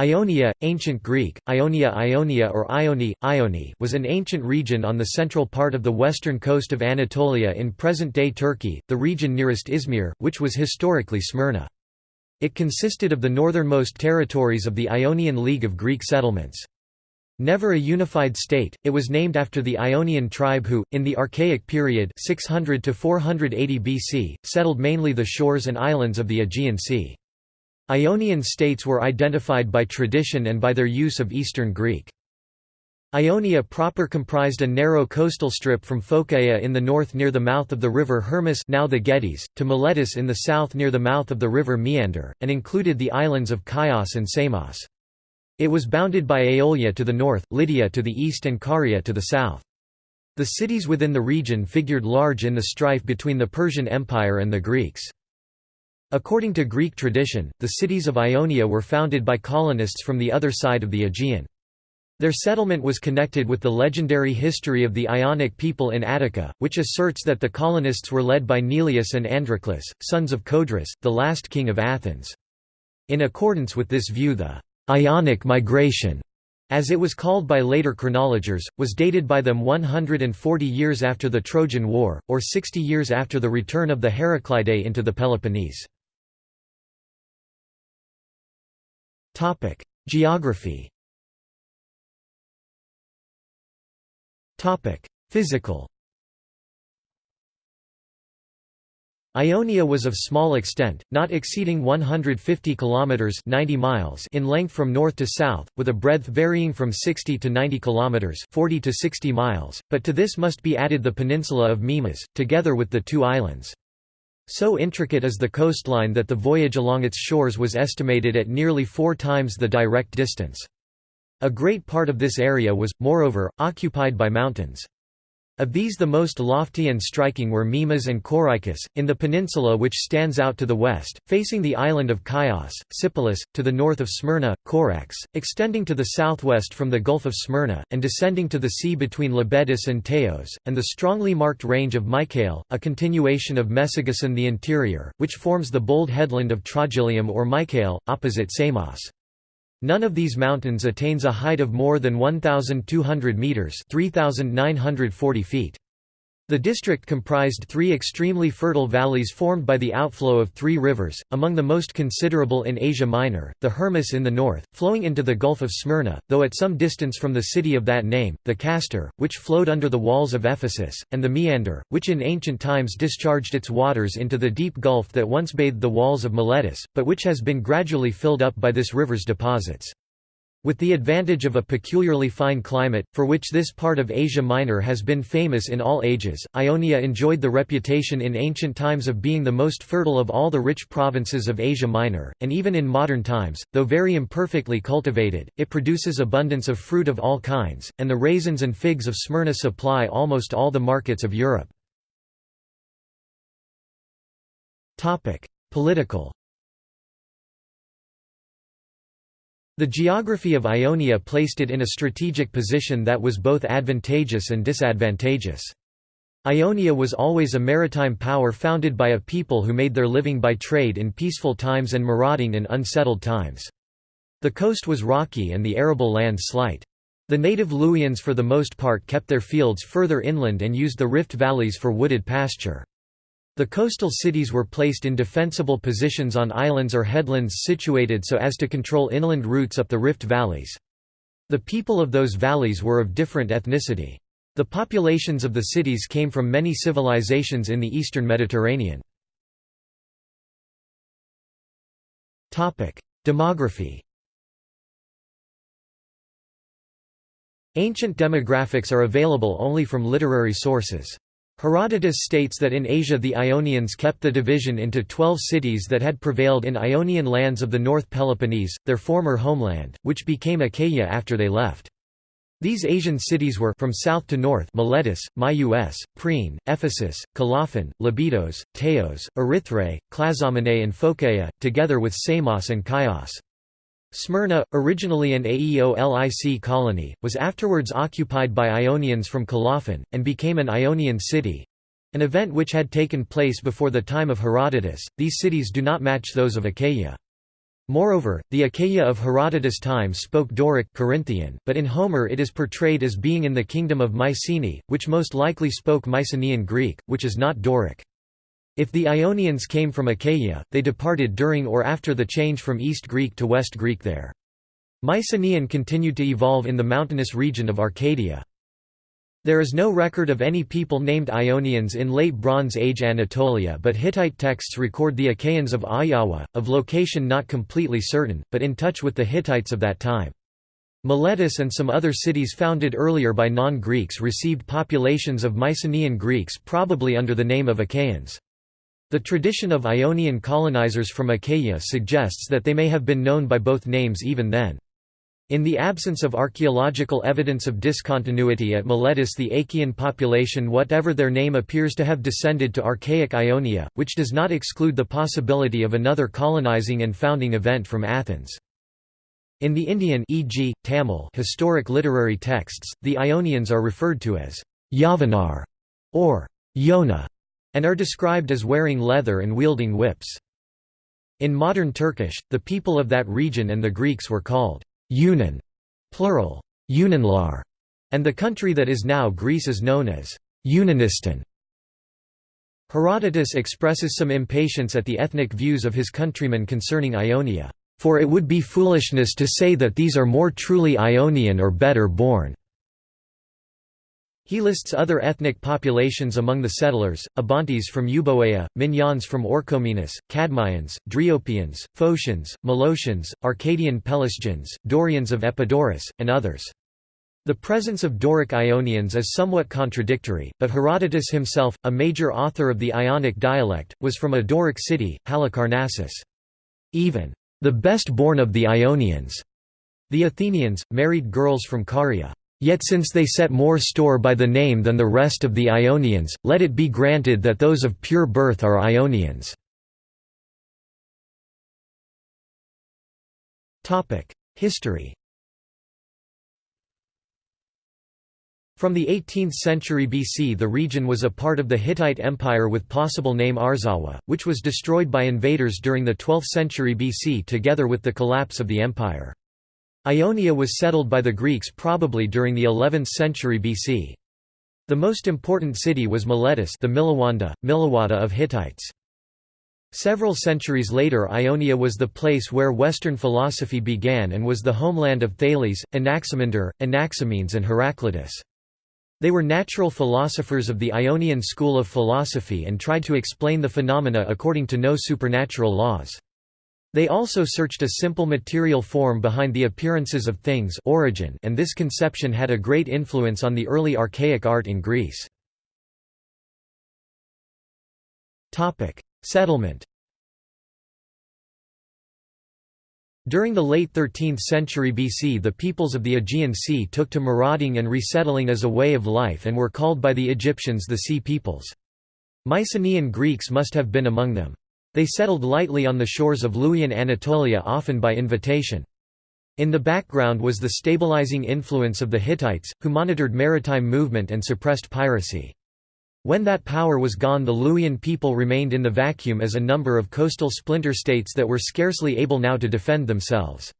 Ionia, ancient Greek, Ionia Ionia or Ioni, Ioni was an ancient region on the central part of the western coast of Anatolia in present-day Turkey, the region nearest Izmir, which was historically Smyrna. It consisted of the northernmost territories of the Ionian League of Greek settlements. Never a unified state, it was named after the Ionian tribe who, in the Archaic period 600 to 480 BC, settled mainly the shores and islands of the Aegean Sea. Ionian states were identified by tradition and by their use of Eastern Greek. Ionia proper comprised a narrow coastal strip from Phocaea in the north near the mouth of the river Hermus now the Gediz, to Miletus in the south near the mouth of the river Meander, and included the islands of Chios and Samos. It was bounded by Aeolia to the north, Lydia to the east and Caria to the south. The cities within the region figured large in the strife between the Persian Empire and the Greeks. According to Greek tradition, the cities of Ionia were founded by colonists from the other side of the Aegean. Their settlement was connected with the legendary history of the Ionic people in Attica, which asserts that the colonists were led by Neleus and Androclus, sons of Codrus, the last king of Athens. In accordance with this view the Ionic migration as it was called by later chronologers, was dated by them 140 years after the Trojan War, or 60 years after the return of the Heraclidae into the Peloponnese. Topic: Geography. Topic: Physical. Ionia was of small extent, not exceeding 150 kilometers (90 miles) in length from north to south, with a breadth varying from 60 to 90 kilometers (40 to 60 miles). But to this must be added the peninsula of Mimas, together with the two islands. So intricate is the coastline that the voyage along its shores was estimated at nearly four times the direct distance. A great part of this area was, moreover, occupied by mountains. Of these the most lofty and striking were Mimas and Corycus, in the peninsula which stands out to the west, facing the island of Chios, Sipylus, to the north of Smyrna, Corax, extending to the southwest from the Gulf of Smyrna, and descending to the sea between Lebedus and Teos, and the strongly marked range of Mycale, a continuation of Mesogason the interior, which forms the bold headland of Trogyllium or Mycale, opposite Samos. None of these mountains attains a height of more than 1,200 metres 3,940 feet. The district comprised three extremely fertile valleys formed by the outflow of three rivers, among the most considerable in Asia Minor, the Hermus in the north, flowing into the Gulf of Smyrna, though at some distance from the city of that name, the Cayster, which flowed under the walls of Ephesus, and the Meander, which in ancient times discharged its waters into the deep gulf that once bathed the walls of Miletus, but which has been gradually filled up by this river's deposits. With the advantage of a peculiarly fine climate, for which this part of Asia Minor has been famous in all ages, Ionia enjoyed the reputation in ancient times of being the most fertile of all the rich provinces of Asia Minor, and even in modern times, though very imperfectly cultivated, it produces abundance of fruit of all kinds, and the raisins and figs of Smyrna supply almost all the markets of Europe. Political The geography of Ionia placed it in a strategic position that was both advantageous and disadvantageous. Ionia was always a maritime power founded by a people who made their living by trade in peaceful times and marauding in unsettled times. The coast was rocky and the arable land slight. The native Luwians for the most part kept their fields further inland and used the rift valleys for wooded pasture. The coastal cities were placed in defensible positions on islands or headlands situated so as to control inland routes up the rift valleys. The people of those valleys were of different ethnicity. The populations of the cities came from many civilizations in the eastern Mediterranean. Demography Ancient demographics are available only from literary sources. Herodotus states that in Asia the Ionians kept the division into twelve cities that had prevailed in Ionian lands of the North Peloponnese, their former homeland, which became Achaia after they left. These Asian cities were from south to north Miletus, Myus, Priene, Ephesus, Colophon, Lebedos, Teos, Erythrae, Clazomenae and Phocaea, together with Samos and Chios. Smyrna, originally an Aeolic colony, was afterwards occupied by Ionians from Colophon, and became an Ionian city—an event which had taken place before the time of Herodotus. These cities do not match those of Achaia. Moreover, the Achaia of Herodotus' time spoke Doric Corinthian, but in Homer it is portrayed as being in the kingdom of Mycenae, which most likely spoke Mycenaean Greek, which is not Doric. If the Ionians came from Achaia, they departed during or after the change from East Greek to West Greek there. Mycenaean continued to evolve in the mountainous region of Arcadia. There is no record of any people named Ionians in Late Bronze Age Anatolia but Hittite texts record the Achaeans of Ahhiyawa, of location not completely certain, but in touch with the Hittites of that time. Miletus and some other cities founded earlier by non-Greeks received populations of Mycenaean Greeks probably under the name of Achaeans. The tradition of Ionian colonizers from Achaia suggests that they may have been known by both names even then. In the absence of archaeological evidence of discontinuity at Miletus the Achaean population whatever their name appears to have descended to archaic Ionia, which does not exclude the possibility of another colonizing and founding event from Athens. In the Indian e.g., Tamil historic literary texts, the Ionians are referred to as Yavanar or Yona, and are described as wearing leather and wielding whips. In modern Turkish, the people of that region and the Greeks were called Yunan, plural, Yunanlar, and the country that is now Greece is known as Yunanistan. Herodotus expresses some impatience at the ethnic views of his countrymen concerning Ionia, "...for it would be foolishness to say that these are more truly Ionian or better born." He lists other ethnic populations among the settlers, Abantes from Euboea, Minyans from Orchomenus, Cadmeians, Dryopians, Phocians, Molossians, Arcadian Pelasgians, Dorians of Epidaurus, and others. The presence of Doric Ionians is somewhat contradictory, but Herodotus himself, a major author of the Ionic dialect, was from a Doric city, Halicarnassus. Even the best born of the Ionians, the Athenians, married girls from Caria. Yet since they set more store by the name than the rest of the Ionians, let it be granted that those of pure birth are Ionians. History From the 18th century BC the region was a part of the Hittite Empire with possible name Arzawa, which was destroyed by invaders during the 12th century BC together with the collapse of the empire. Ionia was settled by the Greeks probably during the 11th century BC. The most important city was Miletus the Milawanda, Milawada of Hittites. Several centuries later Ionia was the place where Western philosophy began and was the homeland of Thales, Anaximander, Anaximenes and Heraclitus. They were natural philosophers of the Ionian school of philosophy and tried to explain the phenomena according to no supernatural laws. They also searched a simple material form behind the appearances of things origin and this conception had a great influence on the early archaic art in Greece. Settlement During the late 13th century BC the peoples of the Aegean Sea took to marauding and resettling as a way of life and were called by the Egyptians the Sea Peoples. Mycenaean Greeks must have been among them. They settled lightly on the shores of Luwian Anatolia often by invitation. In the background was the stabilizing influence of the Hittites, who monitored maritime movement and suppressed piracy. When that power was gone the Luwian people remained in the vacuum as a number of coastal splinter states that were scarcely able now to defend themselves.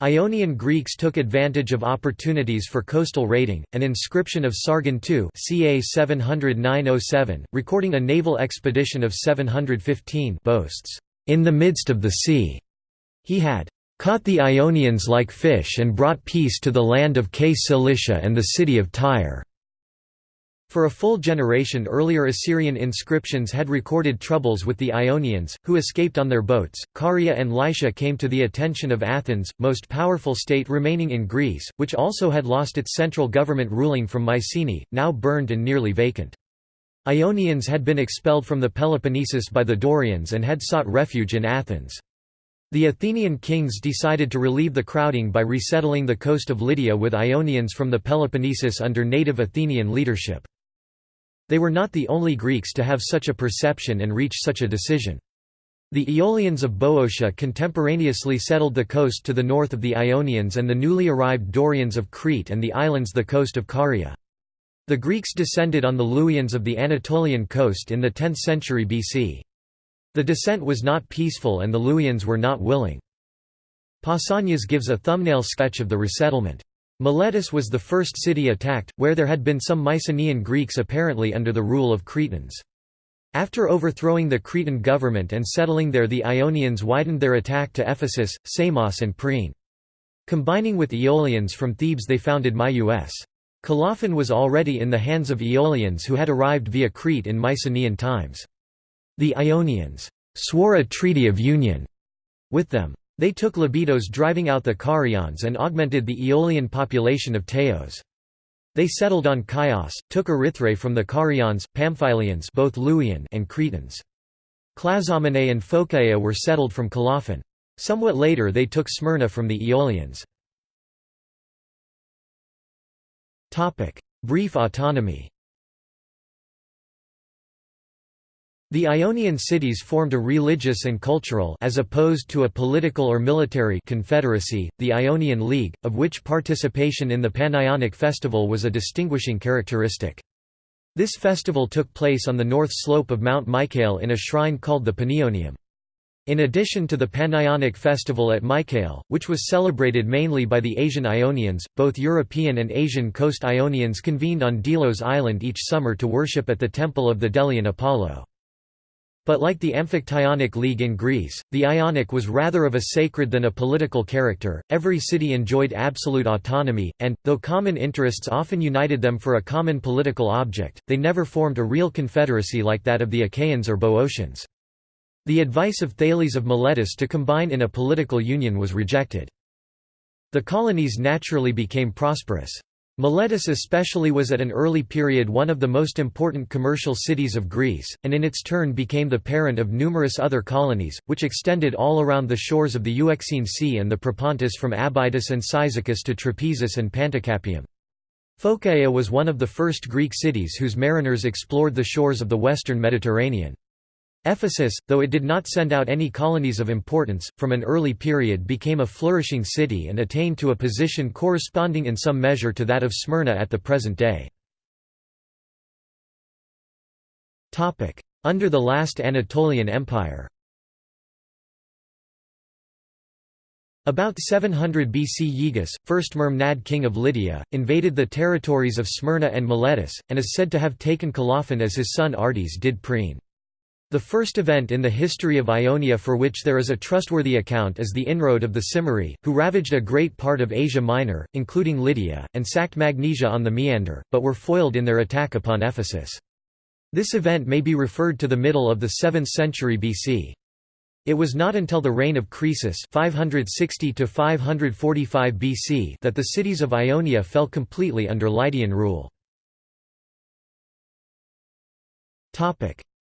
Ionian Greeks took advantage of opportunities for coastal raiding. An inscription of Sargon II, ca 709 recording a naval expedition of 715, boasts, "In the midst of the sea, he had caught the Ionians like fish and brought peace to the land of K Cilicia and the city of Tyre." For a full generation earlier Assyrian inscriptions had recorded troubles with the Ionians, who escaped on their boats. Caria and Lycia came to the attention of Athens, most powerful state remaining in Greece, which also had lost its central government ruling from Mycenae, now burned and nearly vacant. Ionians had been expelled from the Peloponnesus by the Dorians and had sought refuge in Athens. The Athenian kings decided to relieve the crowding by resettling the coast of Lydia with Ionians from the Peloponnesus under native Athenian leadership. They were not the only Greeks to have such a perception and reach such a decision. The Aeolians of Boeotia contemporaneously settled the coast to the north of the Ionians and the newly arrived Dorians of Crete and the islands the coast of Caria. The Greeks descended on the Luwians of the Anatolian coast in the 10th century BC. The descent was not peaceful and the Luwians were not willing. Pausanias gives a thumbnail sketch of the resettlement. Miletus was the first city attacked, where there had been some Mycenaean Greeks apparently under the rule of Cretans. After overthrowing the Cretan government and settling there the Ionians widened their attack to Ephesus, Samos and Priene. Combining with Aeolians from Thebes they founded Myus. Colophon was already in the hands of Aeolians who had arrived via Crete in Mycenaean times. The Ionians swore a treaty of union with them. They took Lebedos driving out the Carians and augmented the Aeolian population of Teos. They settled on Chios, took Erythrae from the Carians, Pamphylians both Luwian and Cretans. Clazomenae and Phocaea were settled from Colophon. Somewhat later they took Smyrna from the Aeolians. Brief autonomy The Ionian cities formed a religious and cultural as opposed to a political or military confederacy, the Ionian League, of which participation in the Panionic festival was a distinguishing characteristic. This festival took place on the north slope of Mount Mycale in a shrine called the Panionium. In addition to the Panionic festival at Mycale, which was celebrated mainly by the Asian Ionians, both European and Asian coast Ionians convened on Delos Island each summer to worship at the temple of the Delian Apollo. But like the Amphictyonic League in Greece, the Ionic was rather of a sacred than a political character. Every city enjoyed absolute autonomy, and, though common interests often united them for a common political object, they never formed a real confederacy like that of the Achaeans or Boeotians. The advice of Thales of Miletus to combine in a political union was rejected. The colonies naturally became prosperous. Miletus especially was at an early period one of the most important commercial cities of Greece, and in its turn became the parent of numerous other colonies, which extended all around the shores of the Euxine Sea and the Propontis from Abydos and Cyzicus to Trapezus and Panticapaeum. Phocaea was one of the first Greek cities whose mariners explored the shores of the western Mediterranean. Ephesus, though it did not send out any colonies of importance, from an early period became a flourishing city and attained to a position corresponding in some measure to that of Smyrna at the present day. Under the last Anatolian Empire About 700 BC Gyges, first Mermnad king of Lydia, invaded the territories of Smyrna and Miletus, and is said to have taken Colophon as his son Ardys did Priene. The first event in the history of Ionia for which there is a trustworthy account is the inroad of the Cimmerii, who ravaged a great part of Asia Minor, including Lydia, and sacked Magnesia on the Meander, but were foiled in their attack upon Ephesus. This event may be referred to the middle of the 7th century BC. It was not until the reign of Croesus 560 BC that the cities of Ionia fell completely under Lydian rule.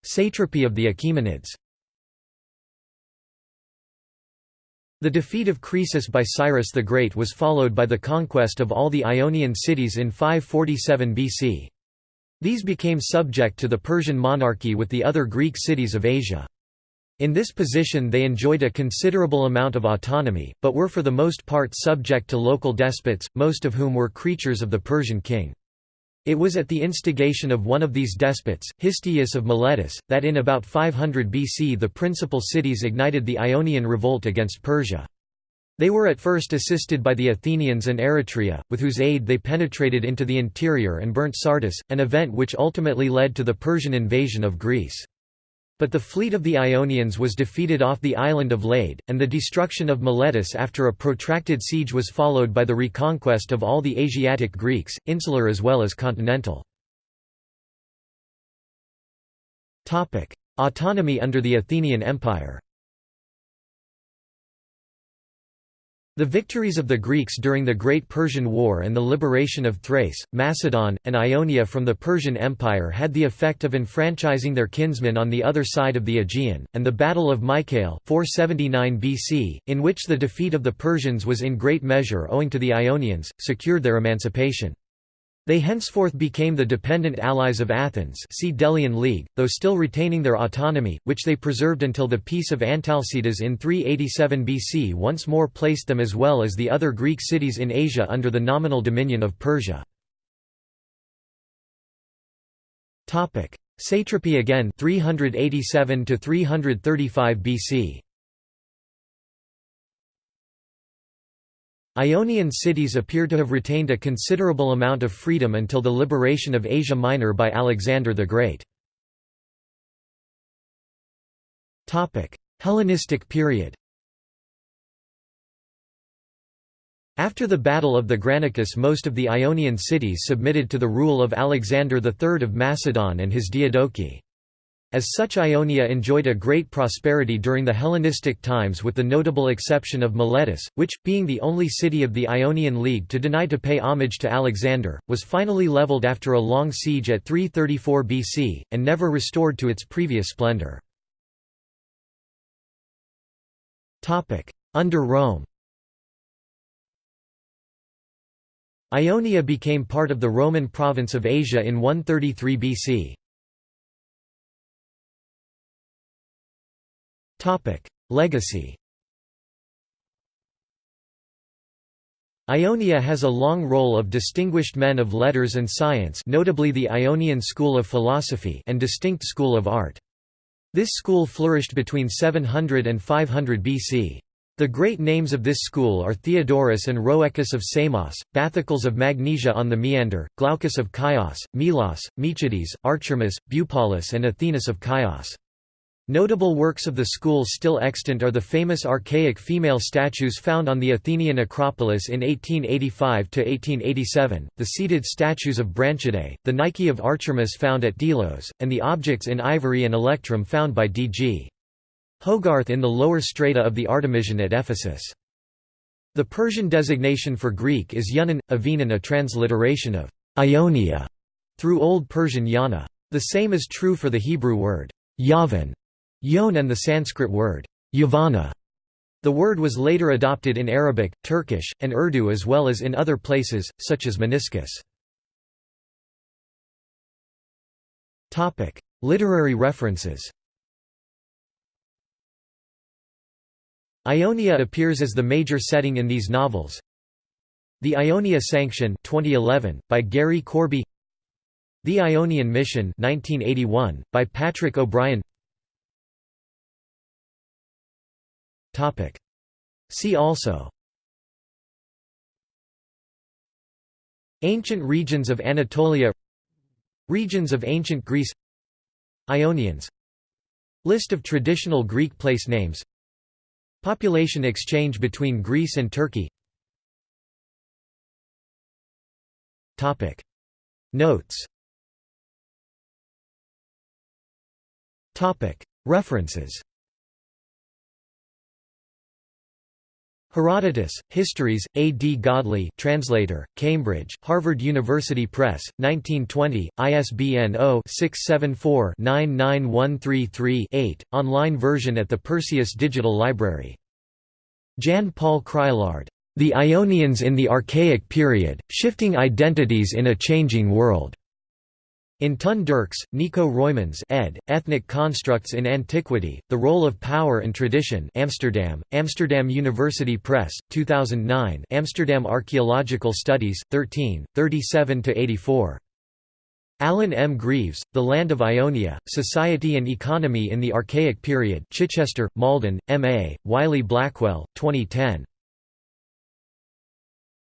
Satrapy of the Achaemenids The defeat of Croesus by Cyrus the Great was followed by the conquest of all the Ionian cities in 547 BC. These became subject to the Persian monarchy with the other Greek cities of Asia. In this position they enjoyed a considerable amount of autonomy, but were for the most part subject to local despots, most of whom were creatures of the Persian king. It was at the instigation of one of these despots, Histiaeus of Miletus, that in about 500 BC the principal cities ignited the Ionian revolt against Persia. They were at first assisted by the Athenians and Eretria, with whose aid they penetrated into the interior and burnt Sardis, an event which ultimately led to the Persian invasion of Greece. But the fleet of the Ionians was defeated off the island of Lade, and the destruction of Miletus after a protracted siege was followed by the reconquest of all the Asiatic Greeks, insular as well as continental. Autonomy under the Athenian Empire The victories of the Greeks during the Great Persian War and the liberation of Thrace, Macedon, and Ionia from the Persian Empire had the effect of enfranchising their kinsmen on the other side of the Aegean, and the Battle of Mycale 479 BC, in which the defeat of the Persians was in great measure owing to the Ionians, secured their emancipation. They henceforth became the dependent allies of Athens see Delian League, though still retaining their autonomy, which they preserved until the Peace of Antalcidas in 387 BC once more placed them as well as the other Greek cities in Asia under the nominal dominion of Persia. Satrapy again 387 to 335 BC Ionian cities appear to have retained a considerable amount of freedom until the liberation of Asia Minor by Alexander the Great. Hellenistic period After the Battle of the Granicus most of the Ionian cities submitted to the rule of Alexander III of Macedon and his Diadochi. As such Ionia enjoyed a great prosperity during the Hellenistic times with the notable exception of Miletus, which, being the only city of the Ionian League to deny to pay homage to Alexander, was finally leveled after a long siege at 334 BC, and never restored to its previous splendor. Under Rome Ionia became part of the Roman province of Asia in 133 BC. Legacy Ionia has a long roll of distinguished men of letters and science notably the Ionian school of philosophy and distinct school of art. This school flourished between 700 and 500 BC. The great names of this school are Theodorus and Rhoecus of Samos, Bathycles of Magnesia on the Meander, Glaucus of Chios, Melos, Micciades, Archermus, Bupalus and Athenis of Chios. Notable works of the school still extant are the famous archaic female statues found on the Athenian Acropolis in 1885–1887, the seated statues of Branchidae, the Nike of Archermus found at Delos, and the objects in ivory and electrum found by D.G. Hogarth in the lower strata of the Artemision at Ephesus. The Persian designation for Greek is Yunan, Avinan a transliteration of Ionia through Old Persian Yana. The same is true for the Hebrew word Yavan, Yon and the Sanskrit word Yavana. The word was later adopted in Arabic, Turkish, and Urdu as well as in other places, such as Meniscus. Literary references Ionia appears as the major setting in these novels. The Ionia Sanction 2011, by Gary Corby The Ionian Mission 1981, by Patrick O'Brian See also. Ancient regions of Anatolia. Regions of ancient Greece. Ionians. List of traditional Greek place names. Population exchange between Greece and Turkey. Notes. References Herodotus, Histories, A. D. Godley translator, Cambridge, Harvard University Press, 1920, ISBN 0-674-99133-8, online version at the Perseus Digital Library. Jan Paul Crielaard. The Ionians in the Archaic Period, Shifting Identities in a Changing World. In Ton Derks, Nico Roymans ed., Ethnic Constructs in Antiquity, The Role of Power and Tradition Amsterdam, Amsterdam University Press, 2009 Amsterdam Archaeological Studies, 13, 37–84. Alan M. Greaves, The Land of Ionia, Society and Economy in the Archaic Period Chichester, Malden, M.A., Wiley Blackwell, 2010.